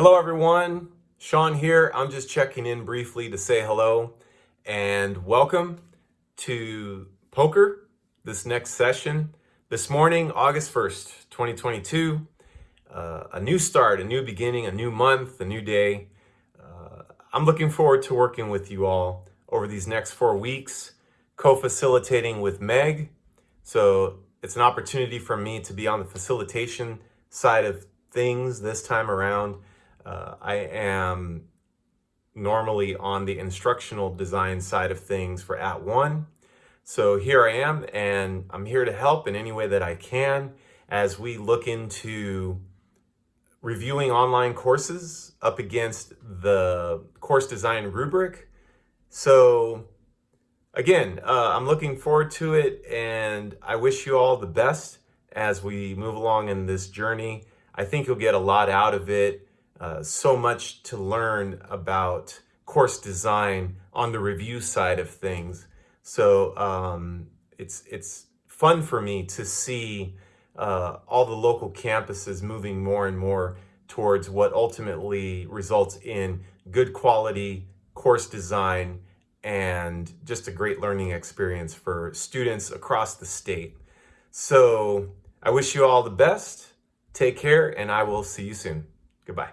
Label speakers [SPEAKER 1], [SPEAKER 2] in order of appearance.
[SPEAKER 1] Hello everyone, Sean here. I'm just checking in briefly to say hello and welcome to POCR, this next session. This morning, August 1st, 2022, uh, a new start, a new beginning, a new month, a new day. Uh, I'm looking forward to working with you all over these next four weeks, co-facilitating with Meg. So it's an opportunity for me to be on the facilitation side of things this time around. Uh, I am normally on the instructional design side of things for @ONE. So here I am, and I'm here to help in any way that I can as we look into reviewing online courses up against the course design rubric. So again, uh, I'm looking forward to it and I wish you all the best as we move along in this journey. I think you'll get a lot out of it. Uh, so much to learn about course design on the review side of things. So um, it's, it's fun for me to see uh, all the local campuses moving more and more towards what ultimately results in good quality course design and just a great learning experience for students across the state. So I wish you all the best. Take care, and I will see you soon. Goodbye.